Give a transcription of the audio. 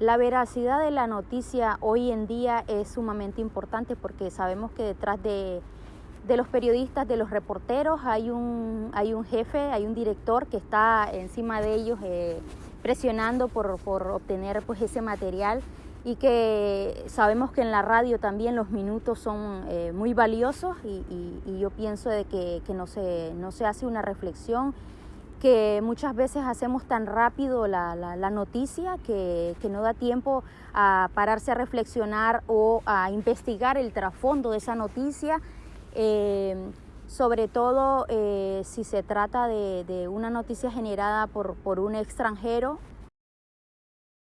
La veracidad de la noticia hoy en día es sumamente importante porque sabemos que detrás de, los periodistas, de los reporteros, hay un, hay un jefe, hay un director que está encima de ellos eh, presionando por, obtener pues, ese material y que sabemos que en la radio también los minutos son eh, muy valiosos y, yo pienso de que, no, se, no se hace una reflexión que muchas veces hacemos tan rápido la, noticia que, no da tiempo a pararse a reflexionar o a investigar el trasfondo de esa noticia, eh, sobre todo eh, si se trata de, una noticia generada por, por un extranjero